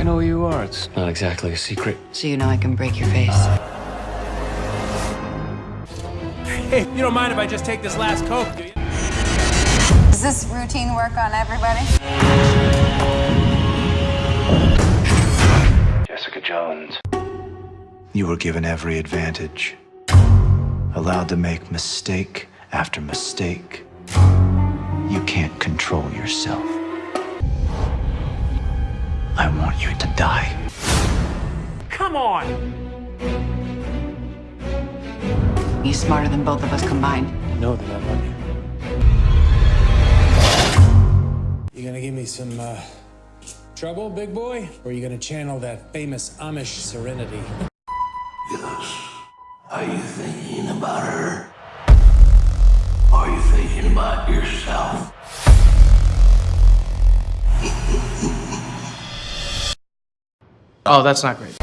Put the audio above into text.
I know who you are. It's not exactly a secret. So you know I can break your face. Hey, you don't mind if I just take this last Coke, do you? Is this routine work on everybody? Jessica Jones. You were given every advantage, allowed to make mistake after mistake. You can't control yourself. I want you to die. Come on! He's smarter than both of us combined. No, that I love you. You gonna give me some, uh, trouble, big boy? Or are you gonna channel that famous Amish serenity? Yes. Are you thinking about her? Oh, that's not great.